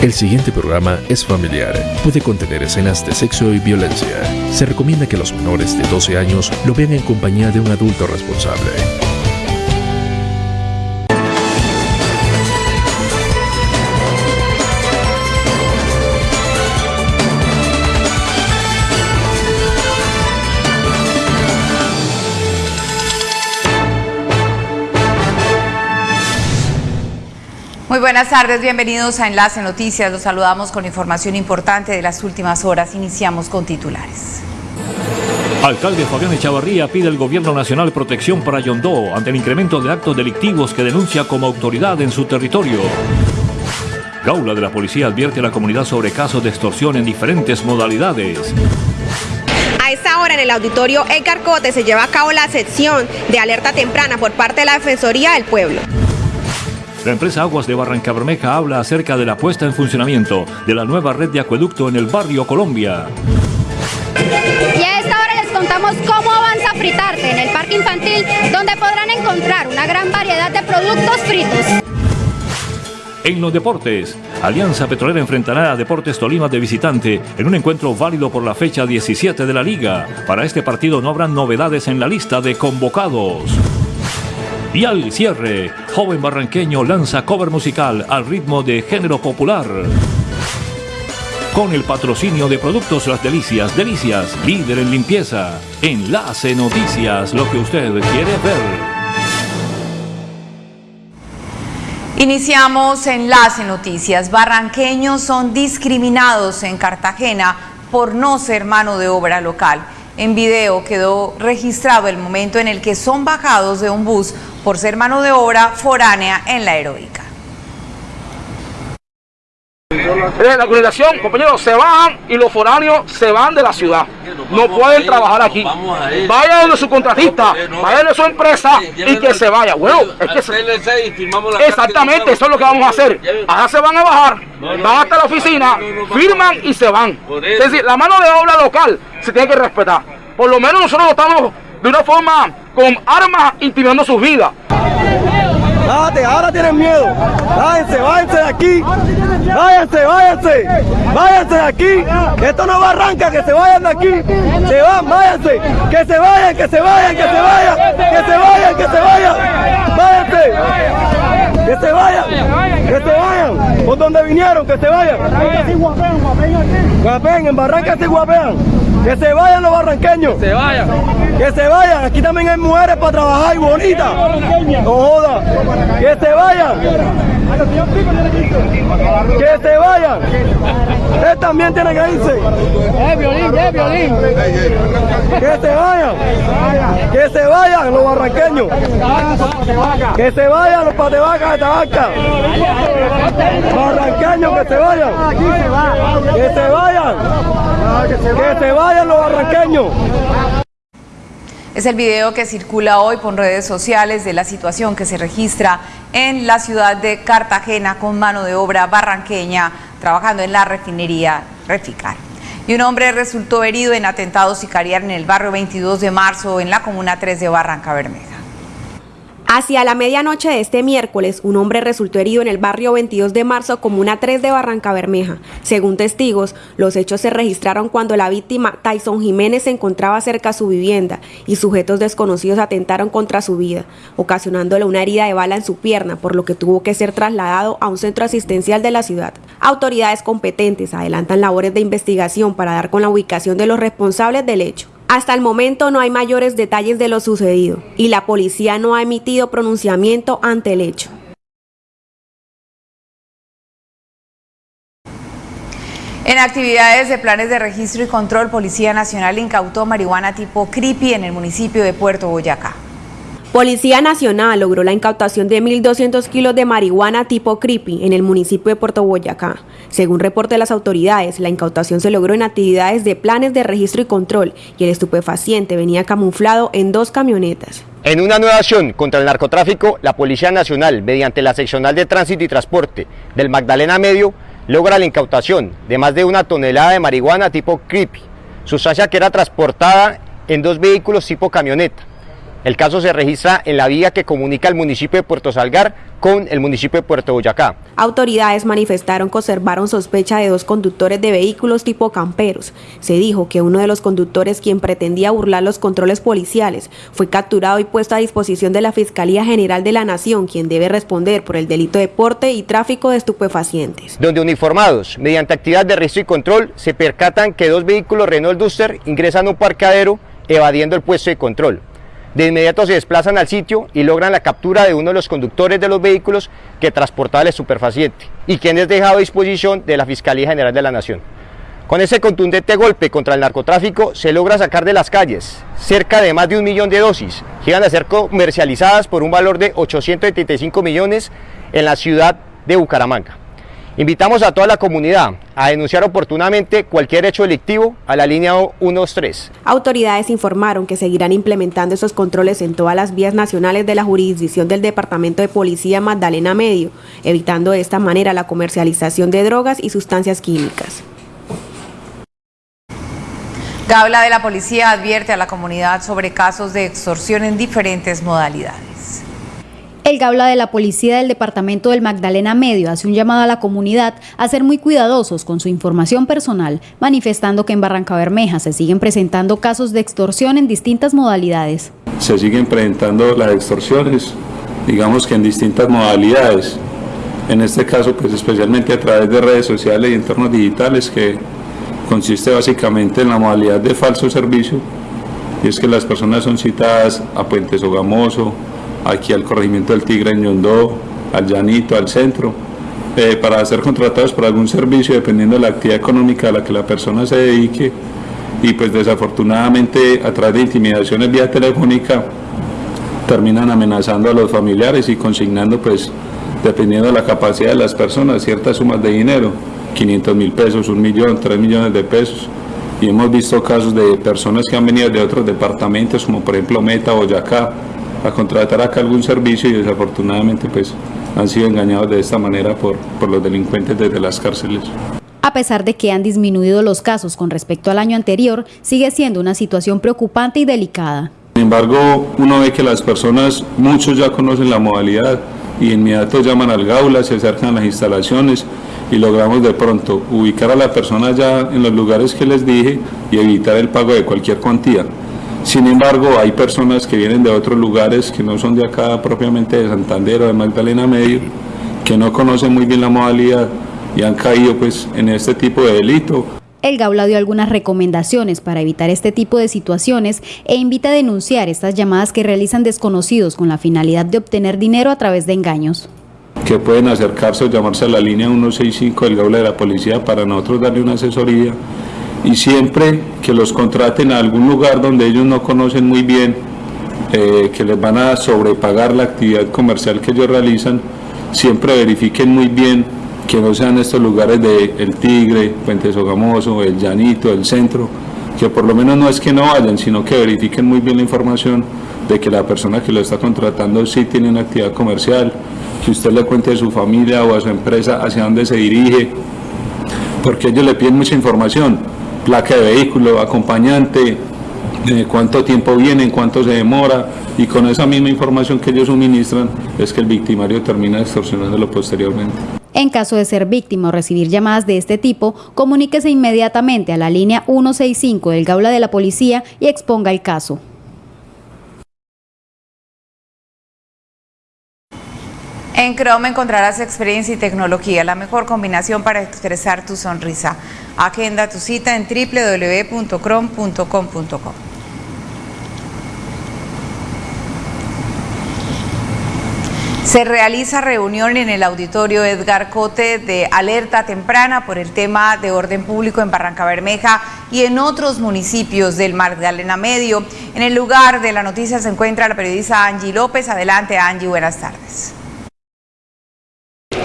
El siguiente programa es familiar. Puede contener escenas de sexo y violencia. Se recomienda que los menores de 12 años lo vean en compañía de un adulto responsable. Muy buenas tardes, bienvenidos a Enlace Noticias. Los saludamos con información importante de las últimas horas. Iniciamos con titulares. Alcalde Fabián Echavarría pide al Gobierno Nacional protección para Yondó ante el incremento de actos delictivos que denuncia como autoridad en su territorio. Gaula de la Policía advierte a la comunidad sobre casos de extorsión en diferentes modalidades. A esta hora en el auditorio El Carcote se lleva a cabo la sección de alerta temprana por parte de la Defensoría del Pueblo. La empresa Aguas de Barranca Bermeja habla acerca de la puesta en funcionamiento de la nueva red de acueducto en el barrio Colombia. Y a esta hora les contamos cómo avanza Fritarte en el parque infantil, donde podrán encontrar una gran variedad de productos fritos. En los deportes, Alianza Petrolera enfrentará a Deportes Tolima de visitante en un encuentro válido por la fecha 17 de la liga. Para este partido no habrán novedades en la lista de convocados. Y al cierre, joven barranqueño lanza cover musical al ritmo de género popular. Con el patrocinio de Productos Las Delicias, Delicias, líder en limpieza. Enlace Noticias, lo que usted quiere ver. Iniciamos Enlace Noticias. Barranqueños son discriminados en Cartagena por no ser mano de obra local. En video quedó registrado el momento en el que son bajados de un bus por ser mano de obra foránea en la heroica. la organización, compañeros, se van y los foráneos se van de la ciudad. No pueden trabajar aquí. Vayan donde su contratista, vayan de su empresa y que se vaya. Bueno, es que se... Exactamente, eso es lo que vamos a hacer. Ahora se van a bajar, van hasta la oficina, firman y se van. Es decir, la mano de obra local se tiene que respetar. Por lo menos nosotros estamos de una forma con armas intimidando sus vidas. ahora tienen miedo. Váyanse, váyanse de aquí. Váyanse, váyanse. Váyanse de aquí. Esto no va a arrancar, que se vayan de aquí. Se van, váyanse. Que se vayan, que se vayan, que se vayan. Que se vayan, que se vayan. Váyanse. Que se vayan. Que se vayan. Por donde vinieron, que se vayan. Guapen, en Barranca se guapean. Que se vayan los barranqueños. Que se vayan. Que se vayan. Aquí también hay mujeres para trabajar y bonitas. No joda. Que se vayan. Que se vayan. Él también tiene que irse. Es violín, es violín. Que se vayan. Que se vayan los barranqueños. Que se vayan los patebacas de Tabaca. Barranqueños que se vayan. Que se vayan. Que se vayan los barranqueños. Es el video que circula hoy por redes sociales de la situación que se registra en la ciudad de Cartagena con mano de obra barranqueña trabajando en la refinería Reficar. Y un hombre resultó herido en atentados sicarial en el barrio 22 de marzo en la comuna 3 de Barranca Bermeja. Hacia la medianoche de este miércoles, un hombre resultó herido en el barrio 22 de marzo, comuna 3 de Barranca Bermeja. Según testigos, los hechos se registraron cuando la víctima, Tyson Jiménez, se encontraba cerca a su vivienda y sujetos desconocidos atentaron contra su vida, ocasionándole una herida de bala en su pierna, por lo que tuvo que ser trasladado a un centro asistencial de la ciudad. Autoridades competentes adelantan labores de investigación para dar con la ubicación de los responsables del hecho. Hasta el momento no hay mayores detalles de lo sucedido y la policía no ha emitido pronunciamiento ante el hecho. En actividades de planes de registro y control, Policía Nacional incautó marihuana tipo creepy en el municipio de Puerto Boyacá. Policía Nacional logró la incautación de 1.200 kilos de marihuana tipo creepy en el municipio de Puerto Boyacá. Según reporte de las autoridades, la incautación se logró en actividades de planes de registro y control y el estupefaciente venía camuflado en dos camionetas. En una nueva acción contra el narcotráfico, la Policía Nacional, mediante la seccional de tránsito y transporte del Magdalena Medio, logra la incautación de más de una tonelada de marihuana tipo creepy, sustancia que era transportada en dos vehículos tipo camioneta El caso se registra en la vía que comunica el municipio de Puerto Salgar con el municipio de Puerto Boyacá. Autoridades manifestaron que observaron sospecha de dos conductores de vehículos tipo camperos. Se dijo que uno de los conductores, quien pretendía burlar los controles policiales, fue capturado y puesto a disposición de la Fiscalía General de la Nación, quien debe responder por el delito de porte y tráfico de estupefacientes. Donde uniformados, mediante actividad de registro y control, se percatan que dos vehículos Renault Duster ingresan a un parqueadero evadiendo el puesto de control. De inmediato se desplazan al sitio y logran la captura de uno de los conductores de los vehículos que transportaba el estupefaciente y quien es dejado a disposición de la Fiscalía General de la Nación. Con ese contundente golpe contra el narcotráfico se logra sacar de las calles cerca de más de un millón de dosis que iban a ser comercializadas por un valor de 875 millones en la ciudad de Bucaramanga. Invitamos a toda la comunidad a denunciar oportunamente cualquier hecho delictivo a la línea 123. Autoridades informaron que seguirán implementando esos controles en todas las vías nacionales de la jurisdicción del Departamento de Policía Magdalena Medio, evitando de esta manera la comercialización de drogas y sustancias químicas. Gabla de la Policía advierte a la comunidad sobre casos de extorsión en diferentes modalidades. El Gabla de la Policía del Departamento del Magdalena Medio hace un llamado a la comunidad a ser muy cuidadosos con su información personal, manifestando que en Barranca Bermeja se siguen presentando casos de extorsión en distintas modalidades. Se siguen presentando las extorsiones, digamos que en distintas modalidades. En este caso, pues especialmente a través de redes sociales y entornos digitales, que consiste básicamente en la modalidad de falso servicio, y es que las personas son citadas a Puente Sogamoso, aquí al corregimiento del Tigre en Yondó, al Llanito, al centro, eh, para ser contratados por algún servicio dependiendo de la actividad económica a la que la persona se dedique. Y pues desafortunadamente a través de intimidaciones vía telefónica terminan amenazando a los familiares y consignando pues dependiendo de la capacidad de las personas ciertas sumas de dinero, 500 mil pesos, un millón, tres millones de pesos. Y hemos visto casos de personas que han venido de otros departamentos como por ejemplo Meta, Boyacá, a contratar acá algún servicio y desafortunadamente pues han sido engañados de esta manera por, por los delincuentes desde las cárceles. A pesar de que han disminuido los casos con respecto al año anterior, sigue siendo una situación preocupante y delicada. Sin embargo, uno ve que las personas, muchos ya conocen la modalidad y inmediato llaman al gaula, se acercan a las instalaciones y logramos de pronto ubicar a la persona ya en los lugares que les dije y evitar el pago de cualquier cuantía. Sin embargo, hay personas que vienen de otros lugares que no son de acá propiamente de Santander o de Magdalena Medio, que no conocen muy bien la modalidad y han caído pues en este tipo de delito. El Gaula dio algunas recomendaciones para evitar este tipo de situaciones e invita a denunciar estas llamadas que realizan desconocidos con la finalidad de obtener dinero a través de engaños. Que pueden acercarse o llamarse a la línea 165 del Gaula de la Policía para nosotros darle una asesoría y siempre que los contraten a algún lugar donde ellos no conocen muy bien, eh, que les van a sobrepagar la actividad comercial que ellos realizan, siempre verifiquen muy bien que no sean estos lugares de El Tigre, Puente Sogamoso, El Llanito, El Centro, que por lo menos no es que no vayan, sino que verifiquen muy bien la información de que la persona que lo está contratando sí tiene una actividad comercial, que usted le cuente a su familia o a su empresa hacia dónde se dirige, porque ellos le piden mucha información placa de vehículo, acompañante, eh, cuánto tiempo viene, cuánto se demora y con esa misma información que ellos suministran es que el victimario termina extorsionándolo posteriormente. En caso de ser víctima o recibir llamadas de este tipo, comuníquese inmediatamente a la línea 165 del Gaula de la Policía y exponga el caso. En Chrome encontrarás experiencia y tecnología, la mejor combinación para expresar tu sonrisa. Agenda tu cita en www.chrome.com.co. Se realiza reunión en el auditorio Edgar Cote de alerta temprana por el tema de orden público en Barranca Bermeja y en otros municipios del Magdalena Medio. En el lugar de la noticia se encuentra la periodista Angie López. Adelante Angie, buenas tardes.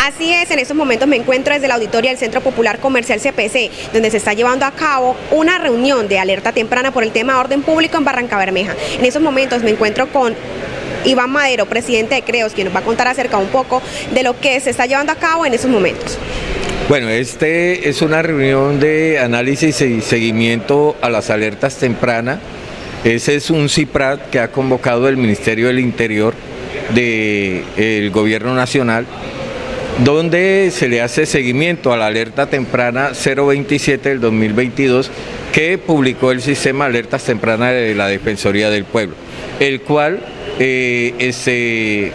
Así es, en estos momentos me encuentro desde la auditoria del Centro Popular Comercial CPC, donde se está llevando a cabo una reunión de alerta temprana por el tema de orden público en Barranca Bermeja. En estos momentos me encuentro con Iván Madero, presidente de CREOS, quien nos va a contar acerca un poco de lo que se está llevando a cabo en estos momentos. Bueno, este es una reunión de análisis y seguimiento a las alertas tempranas Ese es un CIPRAT que ha convocado el Ministerio del Interior del Gobierno Nacional donde se le hace seguimiento a la alerta temprana 027 del 2022 que publicó el sistema alertas tempranas de la Defensoría del Pueblo, el cual eh, este,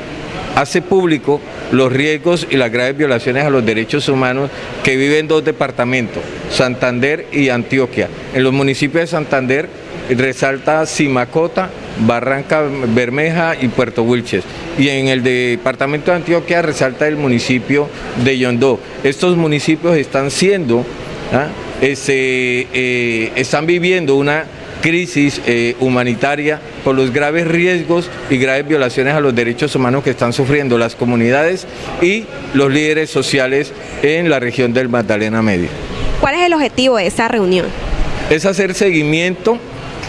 hace público los riesgos y las graves violaciones a los derechos humanos que viven dos departamentos, Santander y Antioquia. En los municipios de Santander resalta Simacota, Barranca Bermeja y Puerto Wilches. Y en el departamento de Antioquia resalta el municipio de Yondó. Estos municipios están siendo, ¿ah? este, eh, están viviendo una crisis eh, humanitaria por los graves riesgos y graves violaciones a los derechos humanos que están sufriendo las comunidades y los líderes sociales en la región del Magdalena Medio. ¿Cuál es el objetivo de esta reunión? Es hacer seguimiento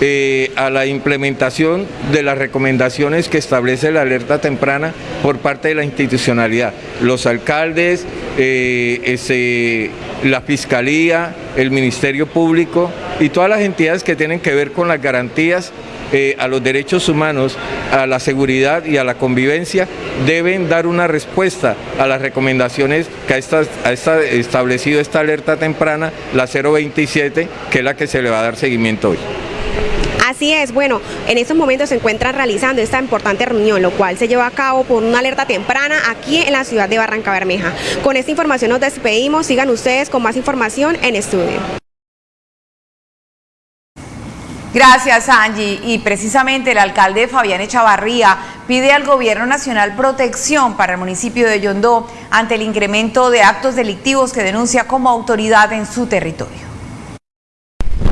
eh, a la implementación de las recomendaciones que establece la alerta temprana por parte de la institucionalidad. Los alcaldes, eh, la Fiscalía, el Ministerio Público y todas las entidades que tienen que ver con las garantías eh, a los derechos humanos, a la seguridad y a la convivencia, deben dar una respuesta a las recomendaciones que ha, establecido esta alerta temprana, la 027, que es la que se le va a dar seguimiento hoy. Así es, bueno, en estos momentos se encuentran realizando esta importante reunión, lo cual se lleva a cabo por una alerta temprana aquí en la ciudad de Barranca Bermeja. Con esta información nos despedimos, sigan ustedes con más información en estudio. Gracias Angie y precisamente el alcalde Fabián Echavarría pide al gobierno nacional protección para el municipio de Yondó ante el incremento de actos delictivos que denuncia como autoridad en su territorio.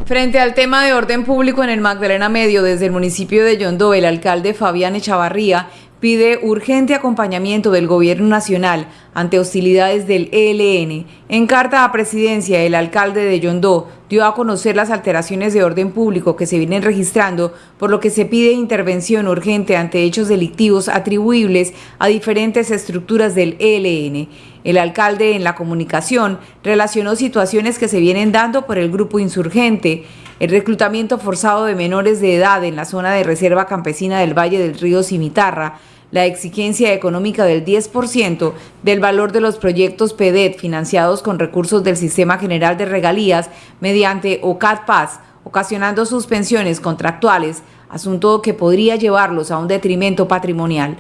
Frente al tema de orden público en el Magdalena Medio, desde el municipio de Yondó, el alcalde Fabián Echavarría pide urgente acompañamiento del gobierno nacional ante hostilidades del ELN. En carta a presidencia, el alcalde de Yondó dio a conocer las alteraciones de orden público que se vienen registrando, por lo que se pide intervención urgente ante hechos delictivos atribuibles a diferentes estructuras del ELN. El alcalde en la comunicación relacionó situaciones que se vienen dando por el grupo insurgente, el reclutamiento forzado de menores de edad en la zona de reserva campesina del Valle del Río Cimitarra, la exigencia económica del 10% del valor de los proyectos PEDET financiados con recursos del Sistema General de Regalías mediante OCAD Paz, ocasionando suspensiones contractuales, asunto que podría llevarlos a un detrimento patrimonial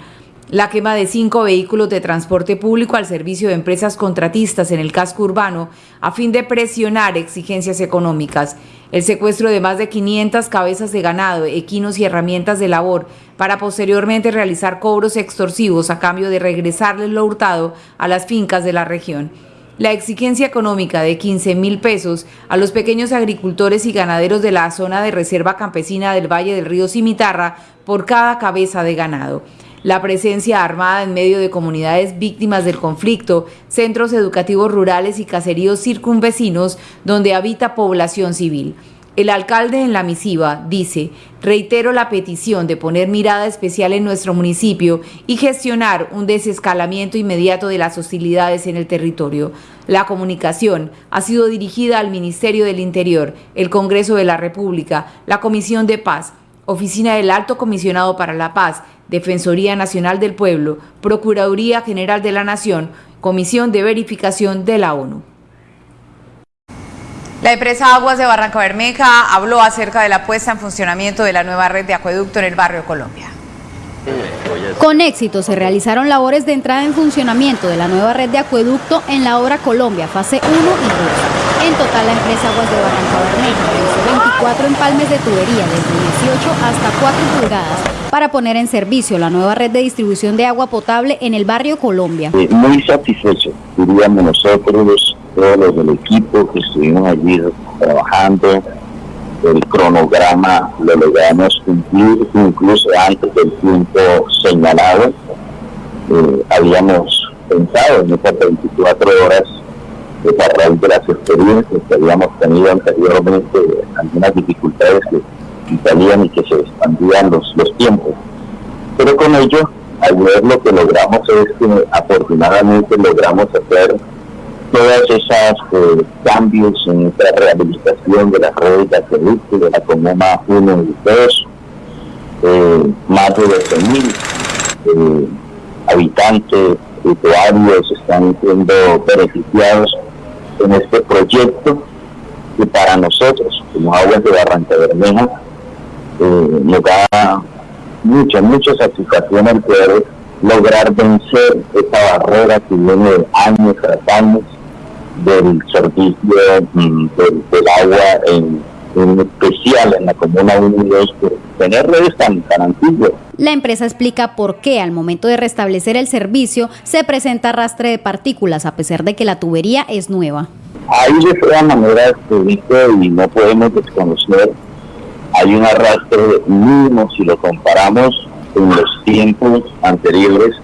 la quema de cinco vehículos de transporte público al servicio de empresas contratistas en el casco urbano a fin de presionar exigencias económicas, el secuestro de más de 500 cabezas de ganado, equinos y herramientas de labor para posteriormente realizar cobros extorsivos a cambio de regresarles lo hurtado a las fincas de la región. La exigencia económica de 15 mil pesos a los pequeños agricultores y ganaderos de la zona de reserva campesina del Valle del Río Cimitarra por cada cabeza de ganado la presencia armada en medio de comunidades víctimas del conflicto, centros educativos rurales y caseríos circunvecinos donde habita población civil. El alcalde en la misiva dice, reitero la petición de poner mirada especial en nuestro municipio y gestionar un desescalamiento inmediato de las hostilidades en el territorio. La comunicación ha sido dirigida al Ministerio del Interior, el Congreso de la República, la Comisión de Paz, Oficina del Alto Comisionado para la Paz Defensoría Nacional del Pueblo, Procuraduría General de la Nación, Comisión de Verificación de la ONU. La empresa Aguas de Barranca Bermeja habló acerca de la puesta en funcionamiento de la nueva red de acueducto en el barrio Colombia. Con éxito se realizaron labores de entrada en funcionamiento de la nueva red de acueducto en la obra Colombia, fase 1 y 2. En total, la empresa Aguas de Barranca Bermeja realizó 24 empalmes de tubería desde 18 hasta 4 pulgadas para poner en servicio la nueva red de distribución de agua potable en el barrio Colombia. Eh, muy satisfecho, diríamos nosotros, todos los del equipo que estuvimos allí trabajando, el cronograma lo logramos cumplir incluso antes del tiempo señalado. Eh, habíamos pensado en estas 24 horas de a raíz de las experiencias que habíamos tenido anteriormente, algunas dificultades que salían y que se expandían los, los tiempos. Pero con ello, al ver lo que logramos es que afortunadamente logramos hacer todas esas eh, cambios en esta rehabilitación de las redes de acueducto de la Comuna 1 y 2, eh, más de 12.000 eh, habitantes, usuarios están siendo beneficiados en este proyecto y para nosotros, como Aguas de Barranca Bermeja, eh, nos da mucha, mucha satisfacción el poder lograr vencer esta barrera que viene de años tras años del servicio mm, del, agua en, especial en la comuna 1 y tener redes tan, tan antiguas. La empresa explica por qué al momento de restablecer el servicio se presenta arrastre de partículas a pesar de que la tubería es nueva. Ahí de todas maneras y no podemos desconocer hay un arrastre mínimo si lo comparamos con los tiempos anteriores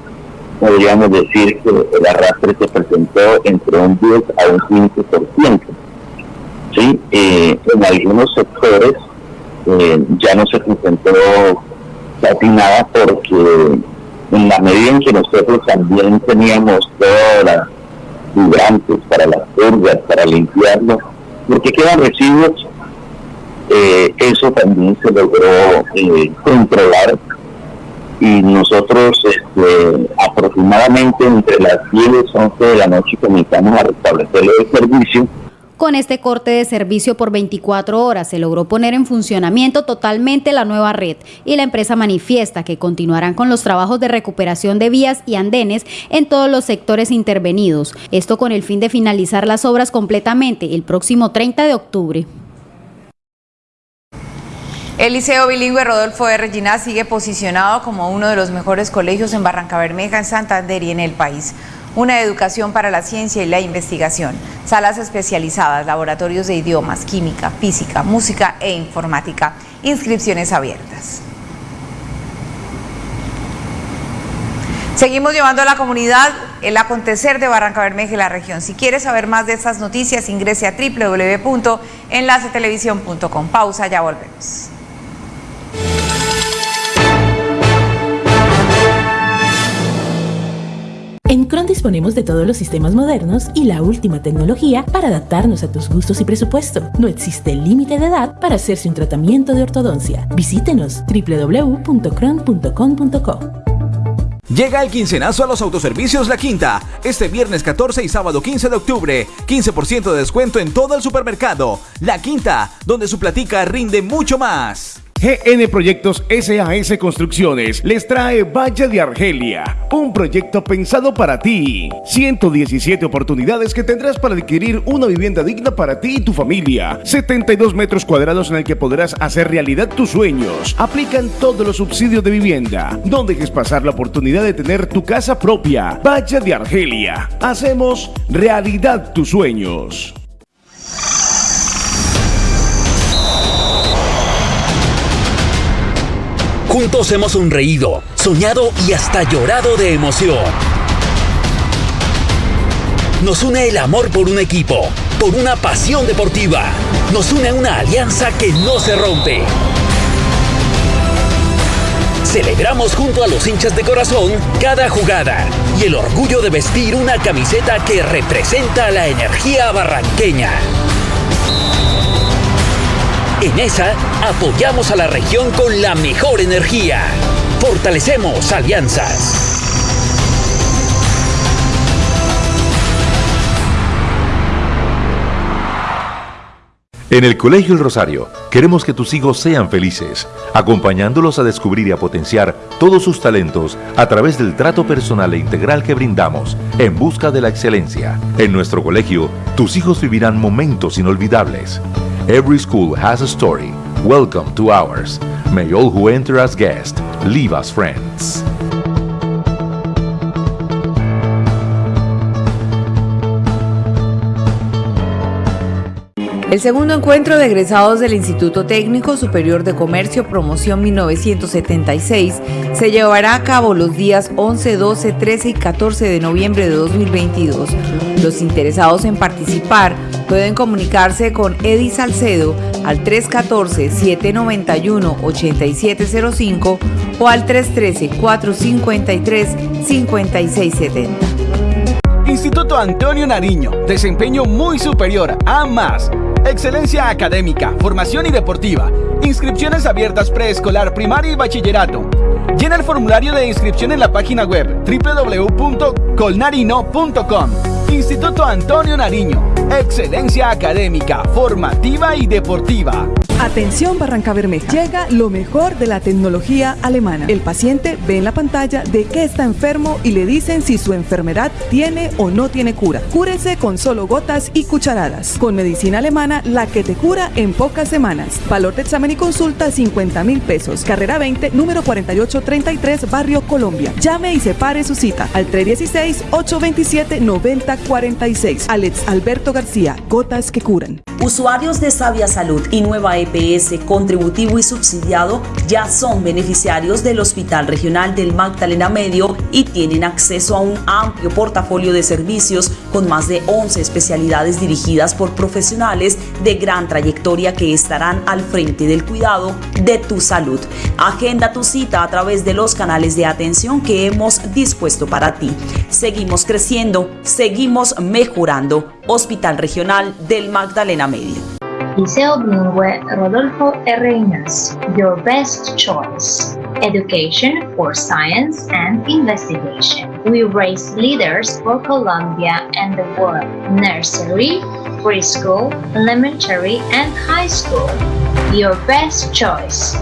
podríamos decir que el arrastre se presentó entre un 10 a un 15%. ¿Sí? Eh, en algunos sectores eh, ya no se presentó casi nada porque en la medida en que nosotros también teníamos todas las vibrantes para las purgas, para limpiarlo, porque quedan residuos, eh, eso también se logró controlar y nosotros este, aproximadamente entre las 10 y 11 de la noche comenzamos a restablecer el servicio. Con este corte de servicio por 24 horas se logró poner en funcionamiento totalmente la nueva red y la empresa manifiesta que continuarán con los trabajos de recuperación de vías y andenes en todos los sectores intervenidos, esto con el fin de finalizar las obras completamente el próximo 30 de octubre. El Liceo Bilingüe Rodolfo de Regina sigue posicionado como uno de los mejores colegios en Barranca Bermeja, en Santander y en el país. Una educación para la ciencia y la investigación, salas especializadas, laboratorios de idiomas, química, física, música e informática, inscripciones abiertas. Seguimos llevando a la comunidad el acontecer de Barranca Bermeja y la región. Si quieres saber más de estas noticias, ingrese a www.enlacetelevisión.com. Pausa, ya volvemos. En Cron disponemos de todos los sistemas modernos y la última tecnología para adaptarnos a tus gustos y presupuesto. No existe límite de edad para hacerse un tratamiento de ortodoncia. Visítenos www.cron.com.co. Llega el quincenazo a los autoservicios La Quinta. Este viernes 14 y sábado 15 de octubre. 15% de descuento en todo el supermercado. La Quinta, donde su platica rinde mucho más. GN Proyectos SAS Construcciones les trae Valle de Argelia, un proyecto pensado para ti. 117 oportunidades que tendrás para adquirir una vivienda digna para ti y tu familia. 72 metros cuadrados en el que podrás hacer realidad tus sueños. Aplican todos los subsidios de vivienda. No dejes pasar la oportunidad de tener tu casa propia. Valle de Argelia. Hacemos realidad tus sueños. Juntos hemos sonreído, soñado y hasta llorado de emoción. Nos une el amor por un equipo, por una pasión deportiva. Nos une una alianza que no se rompe. Celebramos junto a los hinchas de corazón cada jugada y el orgullo de vestir una camiseta que representa la energía barranqueña. En esa apoyamos a la región con la mejor energía. Fortalecemos alianzas. En el Colegio El Rosario queremos que tus hijos sean felices, acompañándolos a descubrir y a potenciar todos sus talentos a través del trato personal e integral que brindamos en busca de la excelencia. En nuestro colegio, tus hijos vivirán momentos inolvidables. Every school has a story. Welcome to ours. May all who enter as guests leave as friends. El segundo encuentro de egresados del Instituto Técnico Superior de Comercio Promoción 1976 se llevará a cabo los días 11, 12, 13 y 14 de noviembre de 2022. Los interesados en participar pueden comunicarse con Eddie Salcedo al 314-791-8705 o al 313-453-5670. Instituto Antonio Nariño, desempeño muy superior a más Excelencia académica, formación y deportiva. Inscripciones abiertas preescolar, primaria y bachillerato. Llena el formulario de inscripción en la página web www.colnarino.com. Instituto Antonio Nariño. Excelencia académica, formativa y deportiva. Atención Barranca Bermeja. Llega lo mejor de la tecnología alemana. El paciente ve en la pantalla de qué está enfermo y le dicen si su enfermedad tiene o no tiene cura. Cúrese con solo gotas y cucharadas. Con medicina alemana, la que te cura en pocas semanas. Valor de examen y consulta 50 mil pesos. Carrera 20, número 4833, Barrio Colombia. Llame y separe su cita al 316-827-9046. Alex Alberto García, gotas que curan. Usuarios de Sabia Salud y Nueva EPS contributivo y subsidiado ya son beneficiarios del Hospital Regional del Magdalena Medio y tienen acceso a un amplio portafolio de servicios con más de 11 especialidades dirigidas por profesionales de gran trayectoria que estarán al frente del cuidado de tu salud. Agenda tu cita a través de los canales de atención que hemos dispuesto para ti. Seguimos creciendo, seguimos mejorando. Hospital Regional del Magdalena Medio. Liceo Bilingüe Rodolfo R. Your best choice. Education for science and investigation. We raise leaders for Colombia and the world. Nursery, preschool, elementary, and high school. Your best choice.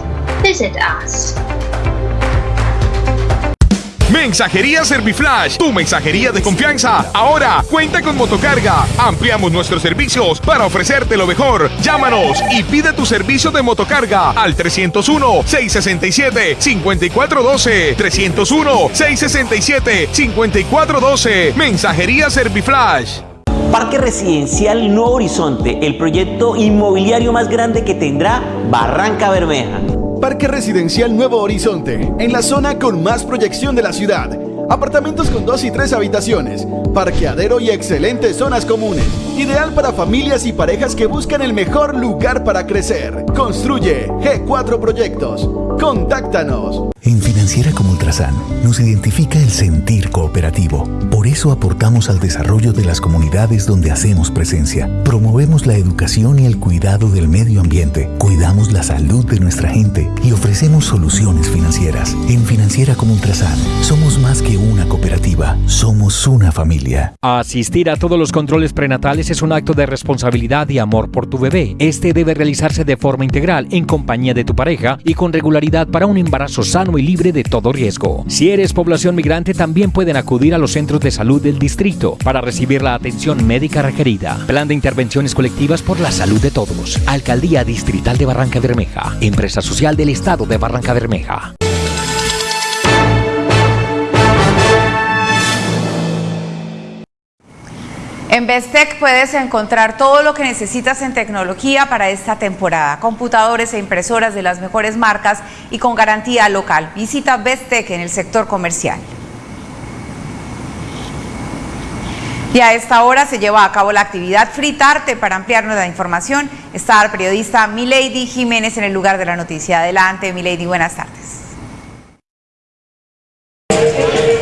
Visit us. Mensajería Serviflash, tu mensajería de confianza. Ahora cuenta con motocarga. Ampliamos nuestros servicios para ofrecerte lo mejor. Llámanos y pide tu servicio de motocarga al 301-667-5412. 301-667-5412. Mensajería Serviflash. Parque Residencial Nuevo Horizonte, el proyecto inmobiliario más grande que tendrá Barranca Bermeja. Parque Residencial Nuevo Horizonte, en la zona con más proyección de la ciudad. Apartamentos con dos y tres habitaciones, parqueadero y excelentes zonas comunes. Ideal para familias y parejas que buscan el mejor lugar para crecer. Construye G4 Proyectos. Contáctanos. En Financiera como Ultrasan nos identifica el sentir cooperativo. Por eso aportamos al desarrollo de las comunidades donde hacemos presencia. Promovemos la educación y el cuidado del medio ambiente. Cuidamos la salud de nuestra gente y ofrecemos soluciones financieras. En Financiera como Ultrasan somos más que una cooperativa, somos una familia. Asistir a todos los controles prenatales es un acto de responsabilidad y amor por tu bebé. Este debe realizarse de forma integral, en compañía de tu pareja y con regularidad para un embarazo sano y libre de todo riesgo. Si eres población migrante, también pueden acudir a los centros de salud del distrito para recibir la atención médica requerida. Plan de intervenciones colectivas por la salud de todos. Alcaldía Distrital de Barranca Bermeja. Empresa social del Estado de Barranca Bermeja. En Bestec puedes encontrar todo lo que necesitas en tecnología para esta temporada. Computadores e impresoras de las mejores marcas y con garantía local. Visita Bestec en el sector comercial. Y a esta hora se lleva a cabo la actividad Fritarte. Para ampliarnos la información está el periodista Milady Jiménez en el lugar de la noticia. Adelante, Milady, buenas tardes.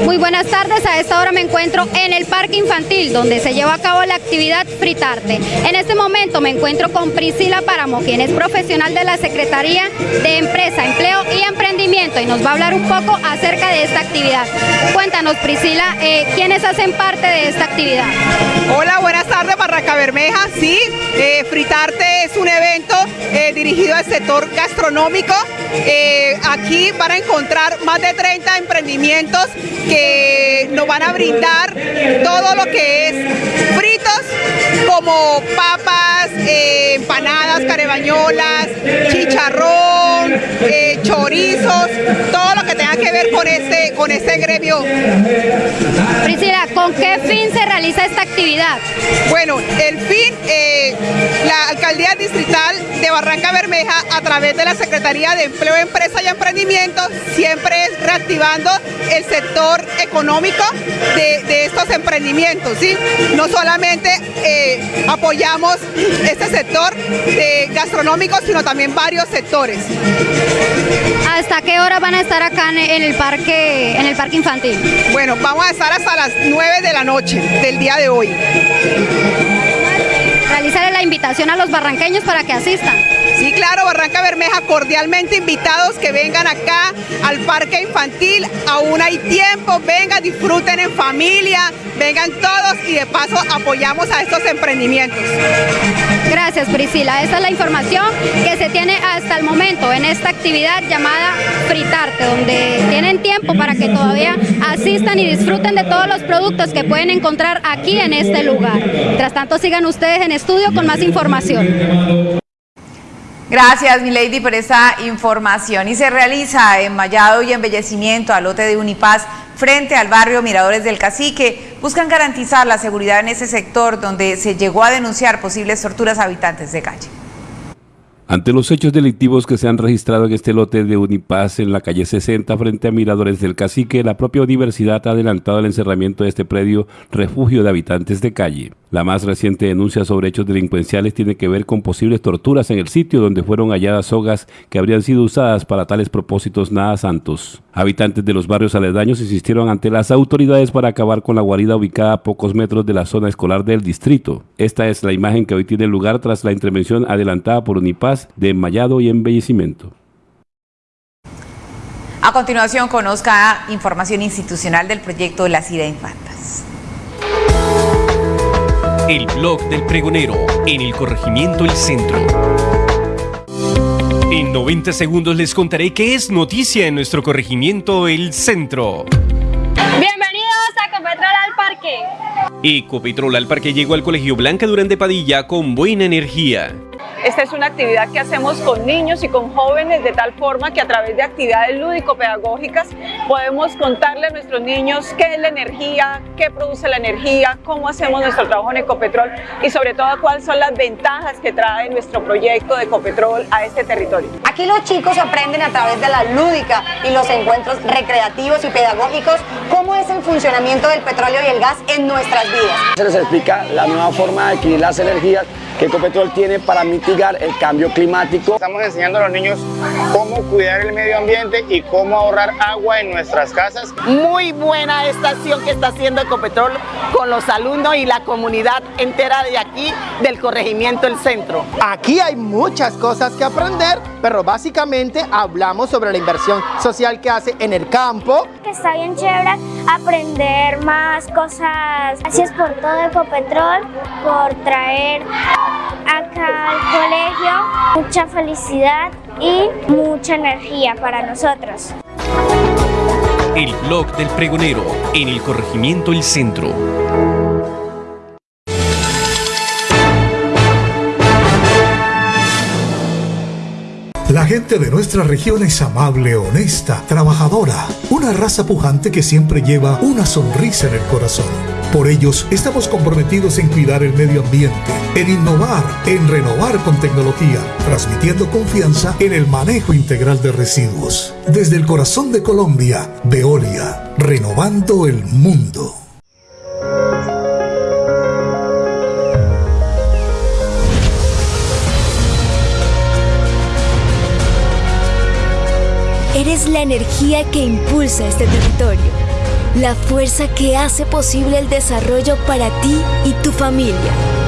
Muy buenas tardes, a esta hora me encuentro en el Parque Infantil donde se lleva a cabo la actividad Fritarte. En este momento me encuentro con Priscila Páramo, quien es profesional de la Secretaría de Empresa, Empleo y nos va a hablar un poco acerca de esta actividad. Cuéntanos Priscila, eh, ¿quiénes hacen parte de esta actividad? Hola, buenas tardes Barranca Bermeja, sí, eh, Fritarte es un evento eh, dirigido al sector gastronómico. aquí van a encontrar más de 30 emprendimientos que nos van a brindar todo lo que es fritos como papas, eh, empanadas, carebañolas, chicharrón, eh, chorizos, todo lo que tenga que ver con este, con este gremio. Priscila, ¿con qué fin se realiza esta actividad? Bueno, el fin, eh, la Alcaldía Distrital de Barranca Bermeja, a través de la Secretaría de Empleo, Empresa y Emprendimiento, siempre es reactivando el sector económico de, estos emprendimientos, ¿sí? No solamente eh, apoyamos este sector de gastronómico, sino también varios sectores. ¿Hasta qué hora van a estar acá en el parque, en el parque infantil? Bueno, vamos a estar hasta las 9 de la noche del día de hoy. Realizar el la invitación a los barranqueños para que asistan. Claro, Barranca Bermeja, cordialmente invitados que vengan acá al parque infantil. Aún hay tiempo, vengan, disfruten en familia, vengan todos y de paso apoyamos a estos emprendimientos. Gracias Priscila, esta es la información que se tiene hasta el momento en esta actividad llamada Fritarte, donde tienen tiempo para que todavía asistan y disfruten de todos los productos que pueden encontrar aquí en este lugar. Mientras tanto sigan ustedes en estudio con más información. Gracias, Milady, por esta información. Y se realiza enmayado y embellecimiento al lote de Unipaz frente al barrio Miradores del Cacique. Buscan garantizar la seguridad en ese sector donde se llegó a denunciar posibles torturas a habitantes de calle. Ante los hechos delictivos que se han registrado en este lote de Unipaz en la calle 60 frente a Miradores del Cacique, la propia universidad ha adelantado el encerramiento de este predio refugio de habitantes de calle. La más reciente denuncia sobre hechos delincuenciales tiene que ver con posibles torturas en el sitio donde fueron halladas sogas que habrían sido usadas para tales propósitos nada santos. Habitantes de los barrios aledaños insistieron ante las autoridades para acabar con la guarida ubicada a pocos metros de la zona escolar del distrito. Esta es la imagen que hoy tiene lugar tras la intervención adelantada por Unipaz de enmayado y embellecimiento. A continuación conozca información institucional del proyecto de las Infantas. El blog del pregonero en el corregimiento El Centro. En 90 segundos les contaré qué es noticia en nuestro corregimiento El Centro. Bienvenidos a Copetrol al Parque. Ecopetrol al Parque llegó al Colegio Blanca Durán de Padilla con buena energía. Esta es una actividad que hacemos con niños y con jóvenes de tal forma que a través de actividades lúdico-pedagógicas podemos contarle a nuestros niños qué es la energía, qué produce la energía, cómo hacemos nuestro trabajo en Ecopetrol y sobre todo cuáles son las ventajas que trae nuestro proyecto de Ecopetrol a este territorio. Aquí los chicos aprenden a través de la lúdica y los encuentros recreativos y pedagógicos cómo es el funcionamiento del petróleo y el gas en nuestras vidas. Se les explica la nueva forma de adquirir las energías que Ecopetrol tiene para mitigar el cambio climático. Estamos enseñando a los niños cómo cuidar el medio ambiente y cómo ahorrar agua en nuestras casas. Muy buena esta acción que está haciendo Ecopetrol con los alumnos y la comunidad entera de aquí del corregimiento El Centro. Aquí hay muchas cosas que aprender, pero básicamente hablamos sobre la inversión social que hace en el campo. Está bien chévere aprender más cosas. Gracias por todo Ecopetrol, por traer acá al colegio mucha felicidad y mucha energía para nosotros. El blog del pregonero en el corregimiento El Centro. Gente de nuestra región es amable, honesta, trabajadora, una raza pujante que siempre lleva una sonrisa en el corazón. Por ellos estamos comprometidos en cuidar el medio ambiente, en innovar, en renovar con tecnología, transmitiendo confianza en el manejo integral de residuos. Desde el corazón de Colombia, Veolia, renovando el mundo. Eres la energía que impulsa este territorio, la fuerza que hace posible el desarrollo para ti y tu familia.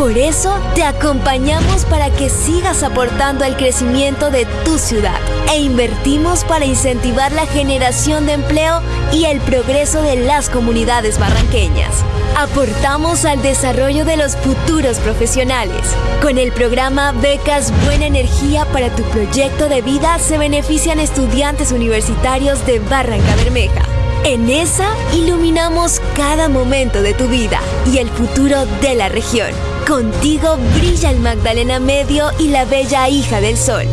Por eso te acompañamos para que sigas aportando al crecimiento de tu ciudad e invertimos para incentivar la generación de empleo y el progreso de las comunidades barranqueñas. Aportamos al desarrollo de los futuros profesionales. Con el programa Becas Buena Energía para tu proyecto de vida se benefician estudiantes universitarios de Barranca Bermeja. En esa iluminamos cada momento de tu vida y el futuro de la región. Contigo brilla el Magdalena Medio y la bella hija del sol.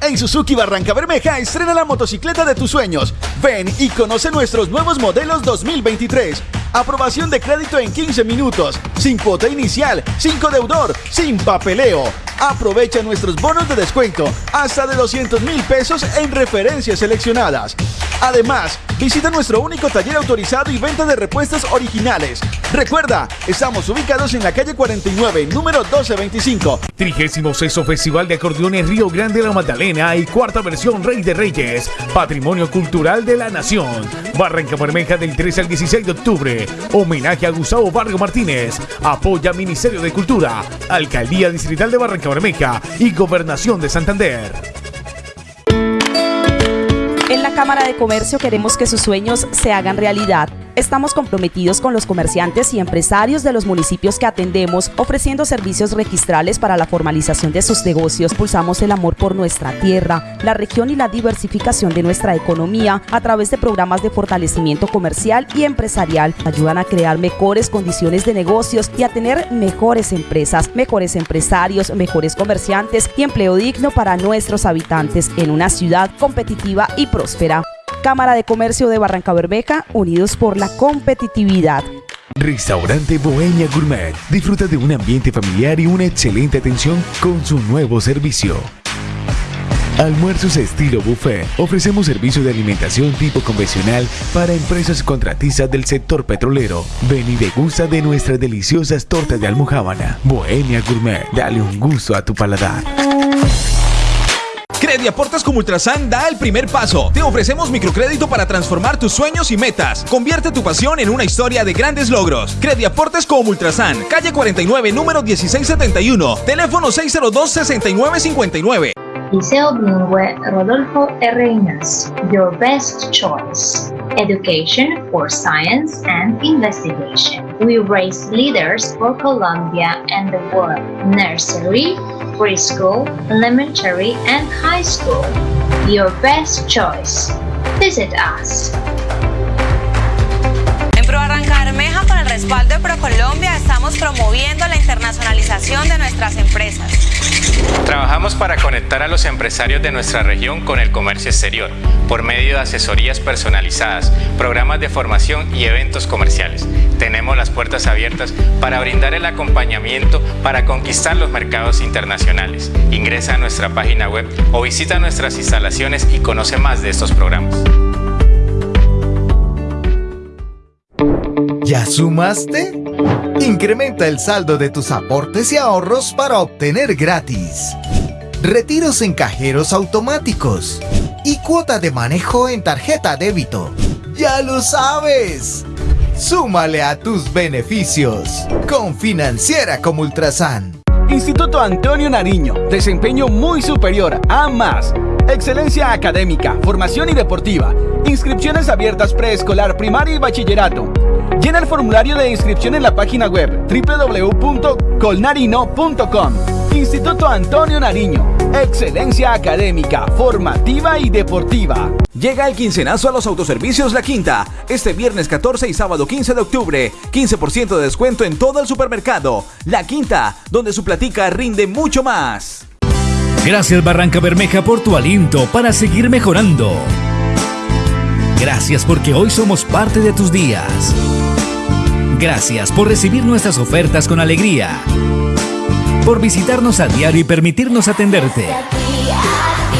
En Suzuki Barranca Bermeja estrena la motocicleta de tus sueños. Ven y conoce nuestros nuevos modelos 2023. Aprobación de crédito en 15 minutos, sin cuota inicial, sin deudor, sin papeleo. Aprovecha nuestros bonos de descuento hasta de 200 mil pesos en referencias seleccionadas. Además, Visita nuestro único taller autorizado y venta de repuestos originales. Recuerda, estamos ubicados en la calle 49, número 1225. 36 Festival de Acordeón en Río Grande La Magdalena y cuarta versión Rey de Reyes, Patrimonio Cultural de la Nación. Barranca Bermeja del 13 al 16 de octubre. Homenaje a Gustavo Vargas Martínez. Apoya Ministerio de Cultura, Alcaldía Distrital de Barranca Bermeja y Gobernación de Santander. En la Cámara de Comercio queremos que sus sueños se hagan realidad. Estamos comprometidos con los comerciantes y empresarios de los municipios que atendemos, ofreciendo servicios registrales para la formalización de sus negocios. Pulsamos el amor por nuestra tierra, la región y la diversificación de nuestra economía a través de programas de fortalecimiento comercial y empresarial. Ayudan a crear mejores condiciones de negocios y a tener mejores empresas, mejores empresarios, mejores comerciantes y empleo digno para nuestros habitantes en una ciudad competitiva y próspera. Cámara de Comercio de Barranca Bermeja, unidos por la competitividad. Restaurante Bohemia Gourmet. Disfruta de un ambiente familiar y una excelente atención con su nuevo servicio. Almuerzos estilo buffet. Ofrecemos servicio de alimentación tipo convencional para empresas contratistas del sector petrolero. Ven y degusta de nuestras deliciosas tortas de almohábana. Bohemia Gourmet. Dale un gusto a tu paladar. Crediaportes como Ultrasan da el primer paso. Te ofrecemos microcrédito para transformar tus sueños y metas. Convierte tu pasión en una historia de grandes logros. Crediaportes como Ultrasan, calle 49, número 1671, teléfono 602-6959. Liceo Bilingüe Rodolfo R. Your best choice. Education for science and investigation. We raise leaders for Colombia and the world. Nursery, preschool, elementary, and high school. Your best choice. Visit us. En Pro Barranca Bermeja, con el respaldo de ProColombia, estamos promoviendo la internacionalización de nuestras empresas. Trabajamos para conectar a los empresarios de nuestra región con el comercio exterior, por medio de asesorías personalizadas, programas de formación y eventos comerciales. Tenemos las puertas abiertas para brindar el acompañamiento para conquistar los mercados internacionales. Ingresa a nuestra página web o visita nuestras instalaciones y conoce más de estos programas. ¿Ya sumaste? Incrementa el saldo de tus aportes y ahorros para obtener gratis. Retiros en cajeros automáticos y cuota de manejo en tarjeta débito. ¡Ya lo sabes! Súmale a tus beneficios con Financiera como Ultrasan. Instituto Antonio Nariño, desempeño muy superior a más. Excelencia académica, formación y deportiva. Inscripciones abiertas preescolar, primaria y bachillerato. Llena el formulario de inscripción en la página web www.colnarino.com. Instituto Antonio Nariño. Excelencia académica, formativa y deportiva. Llega el quincenazo a los autoservicios La Quinta. Este viernes 14 y sábado 15 de octubre. 15% de descuento en todo el supermercado. La Quinta, donde su platica rinde mucho más. Gracias Barranca Bermeja por tu aliento para seguir mejorando. Gracias porque hoy somos parte de tus días. Gracias por recibir nuestras ofertas con alegría. Por visitarnos a diario y permitirnos atenderte.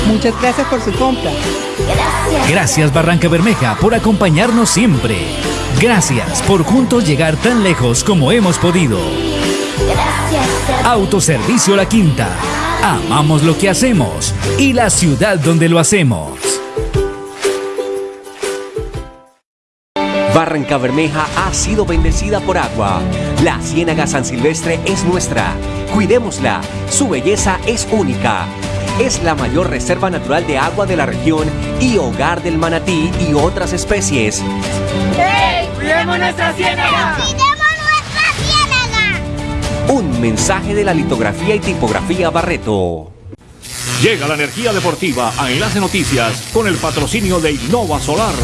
Muchas gracias por su compra. Gracias Barranca Bermeja por acompañarnos siempre. Gracias por juntos llegar tan lejos como hemos podido. Autoservicio La Quinta. Amamos lo que hacemos y la ciudad donde lo hacemos. Barranca Bermeja ha sido bendecida por agua. La Ciénaga San Silvestre es nuestra. Cuidémosla. Su belleza es única. Es la mayor reserva natural de agua de la región y hogar del manatí y otras especies. ¡Hey! ¡Cuidemos nuestra ciénaga! Un mensaje de la litografía y tipografía Barreto. Llega la energía deportiva a Enlace Noticias con el patrocinio de Innova Solar.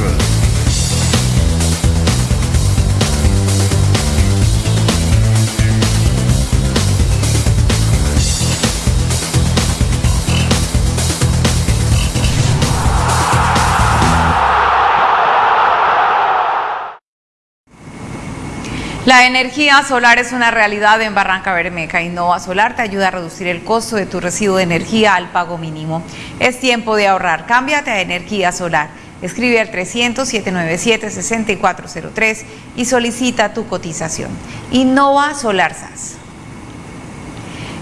La energía solar es una realidad en Barranca Bermeja. Innova Solar te ayuda a reducir el costo de tu residuo de energía al pago mínimo. Es tiempo de ahorrar. Cámbiate a energía solar. Escribe al 300-797-6403 y solicita tu cotización. Innova Solarzas.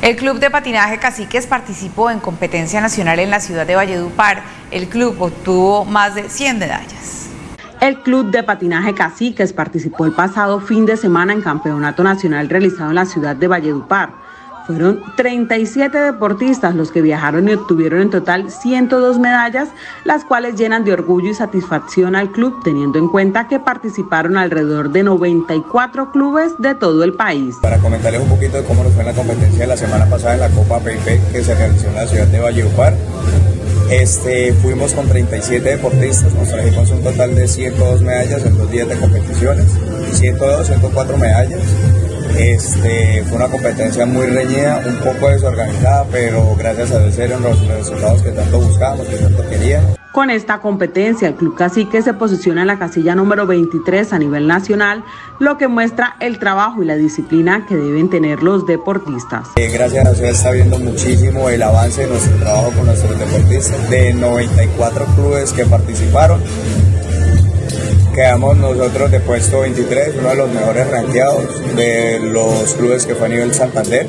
El Club de Patinaje Caciques participó en competencia nacional en la ciudad de Valledupar. El club obtuvo más de 100 medallas. El Club de Patinaje Caciques participó el pasado fin de semana en Campeonato Nacional realizado en la ciudad de Valledupar. Fueron 37 deportistas los que viajaron y obtuvieron en total 102 medallas, las cuales llenan de orgullo y satisfacción al club, teniendo en cuenta que participaron alrededor de 94 clubes de todo el país. Para comentarles un poquito de cómo nos fue en la competencia de la semana pasada en la Copa PIP que se realizó en la ciudad de Valledupar. Este, fuimos con 37 deportistas, nos trajimos un total de 102 medallas en dos días de competiciones, 102, 104 medallas. Este, fue una competencia muy reñida, un poco desorganizada, pero gracias a Dios eran los resultados que tanto buscábamos, que tanto queríamos. Con esta competencia, el Club Cacique se posiciona en la casilla número 23 a nivel nacional, lo que muestra el trabajo y la disciplina que deben tener los deportistas. Eh, gracias a Dios está viendo muchísimo el avance de nuestro trabajo con nuestros deportistas. De 94 clubes que participaron, Quedamos nosotros de puesto 23, uno de los mejores rankeados de los clubes que fue a nivel Santander.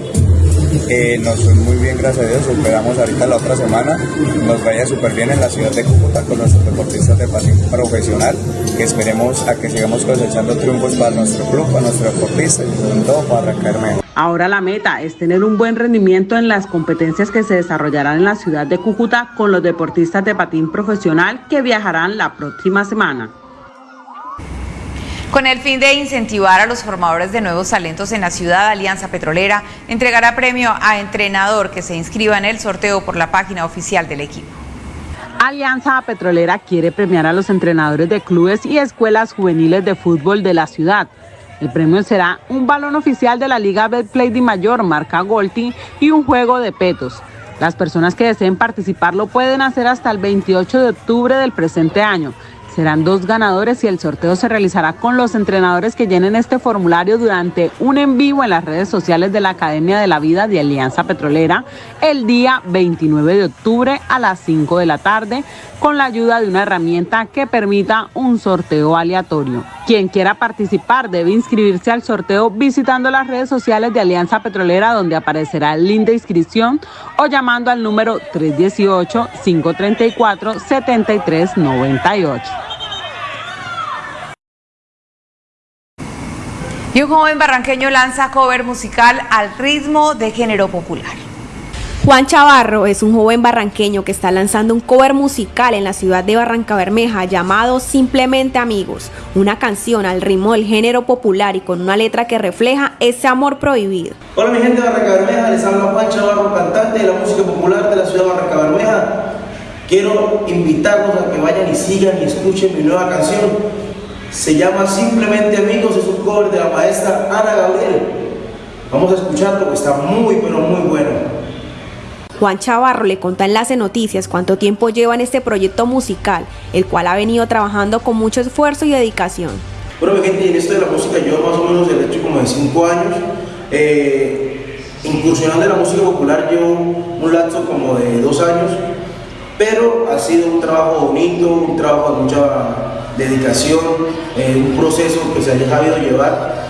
Eh, nos fue muy bien, gracias a Dios. Esperamos ahorita la otra semana. Nos vaya súper bien en la ciudad de Cúcuta con nuestros deportistas de patín profesional. Que esperemos a que sigamos cosechando triunfos para nuestro club, para nuestros deportistas y sobre todo para arrancar mejor. Ahora la meta es tener un buen rendimiento en las competencias que se desarrollarán en la ciudad de Cúcuta con los deportistas de patín profesional que viajarán la próxima semana. Con el fin de incentivar a los formadores de nuevos talentos en la ciudad, Alianza Petrolera entregará premio a entrenador que se inscriba en el sorteo por la página oficial del equipo. Alianza Petrolera quiere premiar a los entrenadores de clubes y escuelas juveniles de fútbol de la ciudad. El premio será un balón oficial de la Liga Betplay de Mayor, marca Golti, y un juego de petos. Las personas que deseen participar lo pueden hacer hasta el 28 de octubre del presente año. Serán dos ganadores y el sorteo se realizará con los entrenadores que llenen este formulario durante un en vivo en las redes sociales de la Academia de la Vida de Alianza Petrolera el día 29 de octubre a las 5 de la tarde con la ayuda de una herramienta que permita un sorteo aleatorio. Quien quiera participar debe inscribirse al sorteo visitando las redes sociales de Alianza Petrolera donde aparecerá el link de inscripción o llamando al número 318-534-7398. Y un joven barranqueño lanza cover musical al ritmo de género popular. Juan Chavarro es un joven barranqueño que está lanzando un cover musical en la ciudad de Barranca Bermeja llamado Simplemente Amigos, una canción al ritmo del género popular y con una letra que refleja ese amor prohibido. Hola mi gente de Barranca Bermeja, les habla Juan Chavarro, cantante de la música popular de la ciudad de Barranca Bermeja. Quiero invitarlos a que vayan y sigan y escuchen mi nueva canción se llama Simplemente Amigos, es un cover de la maestra Ana Gabriel. Vamos a escucharlo porque está muy, pero muy bueno. Juan Chavarro le cuenta en Enlace Noticias cuánto tiempo lleva en este proyecto musical, el cual ha venido trabajando con mucho esfuerzo y dedicación. Bueno, mi gente, en esto de la música yo más o menos he hecho como de 5 años. Eh, incursionando en la música popular llevo un lapso como de 2 años, pero ha sido un trabajo bonito, un trabajo de mucha dedicación, eh, un proceso que se haya sabido llevar.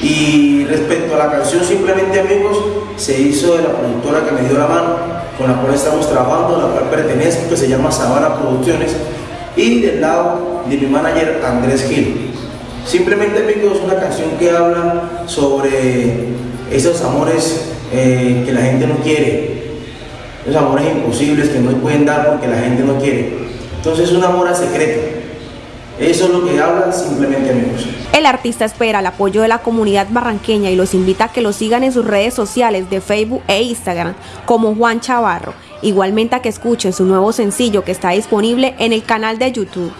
Y respecto a la canción Simplemente Amigos, se hizo de la productora que me dio la mano, con la cual estamos trabajando, la cual pertenezco, que se llama Sabana Producciones, y del lado de mi manager Andrés Gil. Simplemente Amigos es una canción que habla sobre esos amores eh, que la gente no quiere, esos amores imposibles que no pueden dar porque la gente no quiere. Entonces es un amor a secreto, eso es lo que habla simplemente amigos. El artista espera el apoyo de la comunidad barranqueña y los invita a que lo sigan en sus redes sociales de Facebook e Instagram como Juan Chavarro. Igualmente a que escuchen su nuevo sencillo que está disponible en el canal de YouTube.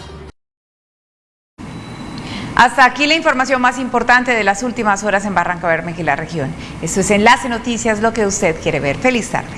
Hasta aquí la información más importante de las últimas horas en Barranca Bermeja y la región. Esto es Enlace Noticias, lo que usted quiere ver. Feliz tarde.